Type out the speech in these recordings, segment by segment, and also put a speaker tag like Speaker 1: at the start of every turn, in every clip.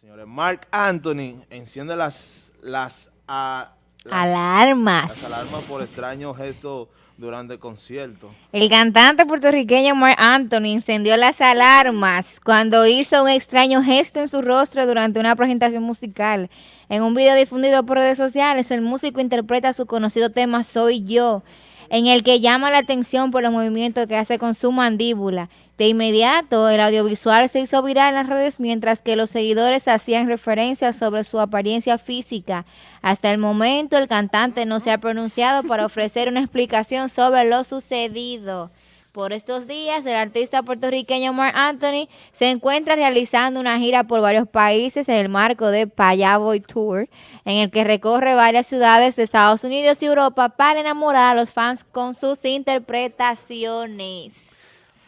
Speaker 1: Señores, Mark Anthony enciende las, las, las
Speaker 2: Alarmas.
Speaker 1: Las alarmas por extraño gesto durante el concierto.
Speaker 2: El cantante puertorriqueño Mark Anthony encendió las alarmas cuando hizo un extraño gesto en su rostro durante una presentación musical. En un video difundido por redes sociales, el músico interpreta su conocido tema Soy Yo, en el que llama la atención por los movimientos que hace con su mandíbula. De inmediato, el audiovisual se hizo viral en las redes mientras que los seguidores hacían referencias sobre su apariencia física. Hasta el momento, el cantante no se ha pronunciado para ofrecer una explicación sobre lo sucedido. Por estos días, el artista puertorriqueño Mark Anthony se encuentra realizando una gira por varios países en el marco de Payaboy Tour, en el que recorre varias ciudades de Estados Unidos y Europa para enamorar a los fans con sus interpretaciones.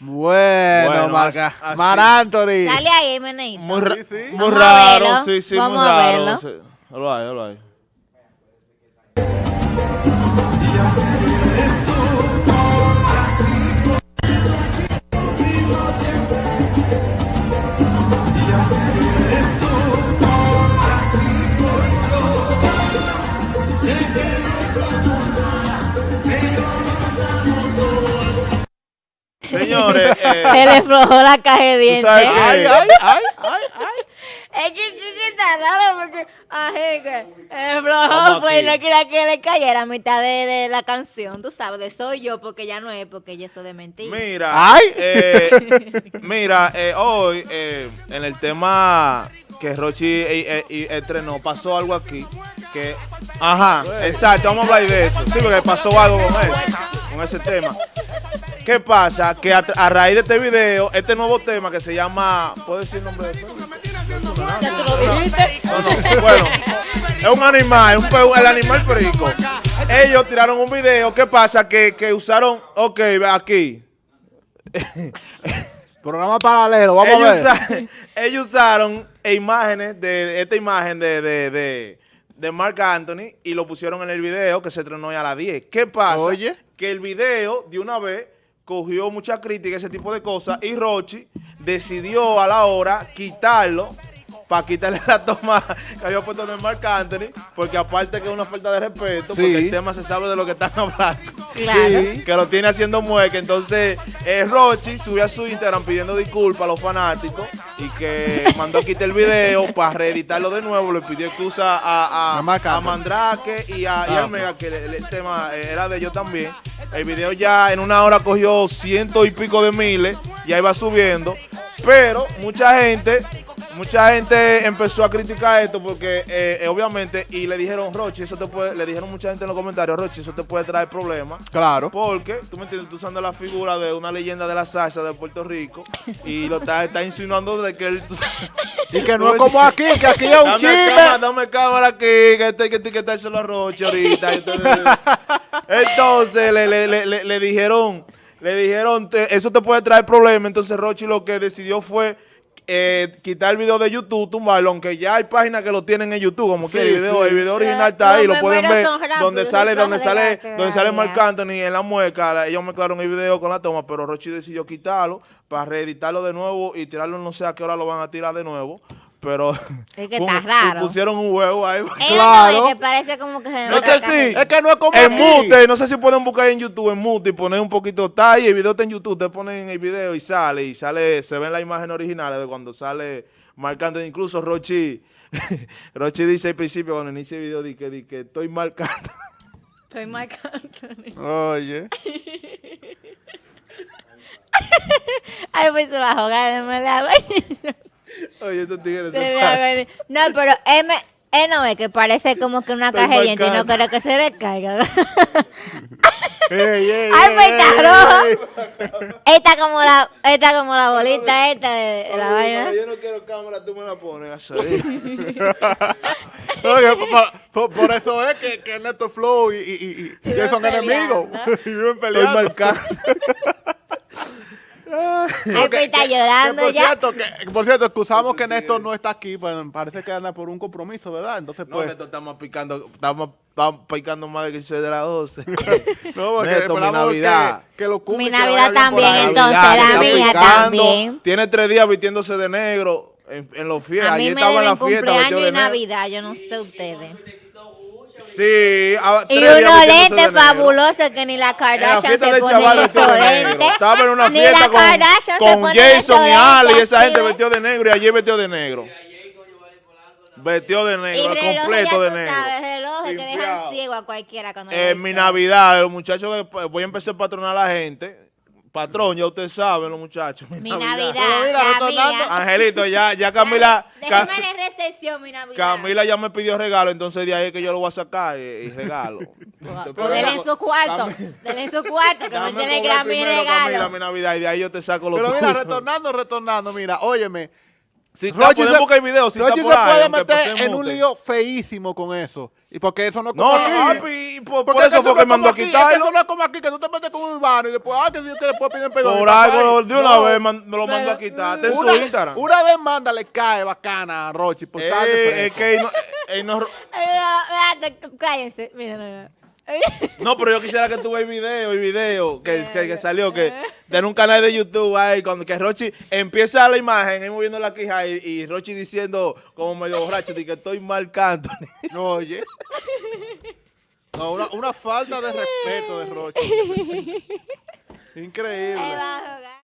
Speaker 3: Bueno,
Speaker 1: Bueno,
Speaker 3: Marca.
Speaker 1: así-.
Speaker 3: Mar Anthony.
Speaker 2: Dale ahí, Meneito.
Speaker 1: Muy, ra-
Speaker 3: Sí, sí.
Speaker 1: muy raro,
Speaker 2: verlo.
Speaker 1: sí, sí,
Speaker 2: Vamos
Speaker 1: muy
Speaker 2: a
Speaker 1: raro.
Speaker 2: verlo.
Speaker 1: Sí. Lo hay, lo hay. Señores, eh,
Speaker 2: Se le aflojó la caja de dientes.
Speaker 1: sabes qué?
Speaker 3: Ay, ay, ay, ay, ay.
Speaker 2: Es que que está raro porque, ay, que flojo pues no quería que le cayera a mitad de, de la canción, tú sabes, de soy yo, porque ya no es, porque ya eso de mentira.
Speaker 1: Mira,
Speaker 3: Ay.
Speaker 1: eh, mira, eh, hoy eh, en el tema que Rochi eh, eh, y estrenó, pasó algo aquí que, ajá, exacto, vamos a hablar de eso. Sí, porque pasó algo con él, con ese tema. ¿Qué pasa? Que a, a raíz de este video, este nuevo tema que se llama, ¿puedo decir el nombre de esto?
Speaker 2: Ya.
Speaker 1: No, bueno, es un animal, un pe- el animal perico. Ellos tiraron un video, ¿qué pasa? Que, que usaron, ok, aquí.
Speaker 3: Programa paralelo, vamos
Speaker 1: ellos,
Speaker 3: a ver.
Speaker 1: usa- ellos usaron imágenes de esta imagen de, de, de, de Mark Anthony y lo pusieron en el video que se estrenó hoy a las 10. ¿Qué pasa?
Speaker 3: Oye.
Speaker 1: Que el video de una vez cogió mucha crítica, ese tipo de cosas, y Rochi decidió a la hora quitarlo para quitarle la toma que había puesto de Mark Anthony, porque aparte que es una falta de respeto,
Speaker 3: Sí.
Speaker 1: porque el tema se sabe de lo que están hablando
Speaker 2: Claro.
Speaker 3: Sí.
Speaker 1: que lo tiene haciendo mueca. Entonces, eh, Rochi subió a su Instagram pidiendo disculpas a los fanáticos y que mandó a quitar el video para reeditarlo de nuevo. Le pidió excusa a, a,
Speaker 3: A.
Speaker 1: Mandrake y a, y
Speaker 3: Ah,
Speaker 1: a. Mega, que el, el tema era de ellos también. El video ya en una hora cogió ciento y pico de miles y ahí va subiendo. Pero mucha gente, mucha gente empezó a criticar esto porque eh, eh, obviamente, y le dijeron, Rochi, eso te puede, le dijeron mucha gente en los comentarios, Rochi, eso te puede traer problemas.
Speaker 3: Claro.
Speaker 1: Porque, tú me entiendes, tú usando la figura de una leyenda de la salsa de Puerto Rico y lo estás está insinuando de que él... tú
Speaker 3: Y que no es como aquí, que aquí es un chisme.
Speaker 1: cámara, dame cámara aquí, que este que etiquetárselo a Roche ahorita. Entonces, entonces le, le- le- le- le dijeron, le dijeron, te- eso te puede traer problemas. Entonces Rochi lo que decidió fue eh, quitar el video de YouTube, tumbarlo, aunque ya hay páginas que lo tienen en YouTube, como
Speaker 3: Sí,
Speaker 1: que el video,
Speaker 3: sí.
Speaker 1: el video original está ahí, lo pueden ver, donde sale, donde sale, donde sale Marc. Anthony en la mueca, ellos mezclaron el video con la toma, pero Rochi decidió quitarlo para reeditarlo de nuevo y tirarlo no sé a qué hora lo van a tirar de nuevo. Pero
Speaker 2: Es que
Speaker 1: un-
Speaker 2: está raro.
Speaker 1: pusieron un huevo ahí.
Speaker 2: Eh,
Speaker 3: Claro.
Speaker 2: no, es que parece como que se
Speaker 1: No sé si
Speaker 3: Es que no es como
Speaker 1: en mute, no sé si pueden buscar en YouTube en mute y poner un poquito está ahí, el video está en YouTube, te ponen el video y sale, y sale, se ven las imágenes originales de cuando sale marcando, incluso Rochi, Rochi dice al principio cuando inicia el video, di que, di que estoy marcando.
Speaker 2: Estoy Marc Anthony.
Speaker 3: Oye.
Speaker 2: Ay, pues se va a jugar de mala
Speaker 1: Oye, estos tigres
Speaker 2: Se. No, pero me- él no ve que parece como que una
Speaker 1: Estoy
Speaker 2: caja de dientes y no quiero que se descarga.
Speaker 3: Ey, ey,
Speaker 2: Ay, pues está rojo. Esta como la, esta como la bolita esta de la
Speaker 1: Oye,
Speaker 2: vaina.
Speaker 1: Yo no quiero cámara, tú me la pones a salir.
Speaker 3: Oye, por, por- eso es que, que Neto Flow y, y, y, y ellos son
Speaker 2: peleando.
Speaker 3: enemigos. y viven
Speaker 1: Estoy
Speaker 3: peleando.
Speaker 1: marcando.
Speaker 2: Ay, está
Speaker 3: Que
Speaker 2: llorando
Speaker 3: por
Speaker 2: ya.
Speaker 3: cierto, que, por cierto, excusamos que Néstor no está aquí, pues parece que anda por un compromiso, ¿verdad? Entonces,
Speaker 1: No,
Speaker 3: pues.
Speaker 1: Neto, estamos picando, estamos, estamos picando más de que de las 12.
Speaker 3: no, porque
Speaker 1: Neto, mi Navidad.
Speaker 3: Que, que lo cumpla
Speaker 2: Mi Navidad también, entonces,
Speaker 1: Navidad,
Speaker 2: la mía
Speaker 1: picando,
Speaker 2: también.
Speaker 1: Tiene tres días vistiéndose de negro. En, en los fiestas.
Speaker 2: A
Speaker 1: Allí
Speaker 2: mí me
Speaker 1: estaba en la fiesta
Speaker 2: cumpleaños y
Speaker 1: negro.
Speaker 2: Navidad, yo no sé ustedes.
Speaker 1: Sí. a-
Speaker 2: Y unos lentes fabulosos que ni la
Speaker 1: En la
Speaker 2: Kardashian
Speaker 1: fiesta
Speaker 2: se pone
Speaker 1: chaval vestido de negro. Estaba en una
Speaker 2: Ni
Speaker 1: fiesta
Speaker 2: la
Speaker 1: con,
Speaker 2: Kardashian se
Speaker 1: con Jason y Ali y esa gente vestido de negro y allí vestido de negro. Vestido de negro, completo
Speaker 2: ya
Speaker 1: de negro.
Speaker 2: sabes, relojes que dejan ciego a cualquiera cuando
Speaker 1: En
Speaker 2: ven
Speaker 1: mi. Navidad, los muchachos, pues, voy a empezar a patronar a la gente. Patrón, ya ustedes saben, los muchachos.
Speaker 2: Mi Navidad,
Speaker 3: Pero mira,
Speaker 2: la
Speaker 3: retornando-
Speaker 2: mía.
Speaker 1: Angelito, ya, ya Camila. Ca-
Speaker 2: Mi Navidad.
Speaker 1: Camila ya me pidió regalo, entonces de ahí es que yo lo voy a sacar y, y regalo.
Speaker 2: Pues denle en su cuarto, denle en su cuarto, que me tiene que mi
Speaker 1: primero, Camila,
Speaker 2: regalo.
Speaker 1: mi Navidad, y de ahí yo te saco los
Speaker 3: Pero mira,
Speaker 1: tuyos.
Speaker 3: retornando, retornando, mira, óyeme.
Speaker 1: Si está,
Speaker 3: Rochi se-
Speaker 1: buscar videos, si
Speaker 3: Rochi
Speaker 1: está por
Speaker 3: se
Speaker 1: ahí,
Speaker 3: puede meter en un lío feísimo con eso. Y porque eso no es
Speaker 1: No,
Speaker 3: como
Speaker 1: no,
Speaker 3: aquí.
Speaker 1: papi, por,
Speaker 3: Porque
Speaker 1: por eso
Speaker 3: es
Speaker 1: fue que mandó a
Speaker 3: es que
Speaker 1: quitarlo.
Speaker 3: eso no es como aquí, que tú te metes con un urbano y después, ah, que, sí, que después piden perdón.
Speaker 1: Por algo, de una
Speaker 3: no.
Speaker 1: vez man- me lo mandó a quitar. Su
Speaker 3: Una,
Speaker 1: Instagram.
Speaker 3: una demanda le cae bacana a Rochi por
Speaker 1: Eh, es que él no, él no-
Speaker 2: Ay, espérate, Cállense, mira, mira.
Speaker 1: no, pero yo quisiera que tú veas el video, el video que, que, que salió, que en un canal de YouTube ahí, cuando que Rochi empieza la imagen, él moviendo la quija y, y Rochi diciendo como medio borracho, de que estoy marcando.
Speaker 3: No, oye. No, una, una falta de respeto de Rochi. Increíble.
Speaker 2: Ahí va.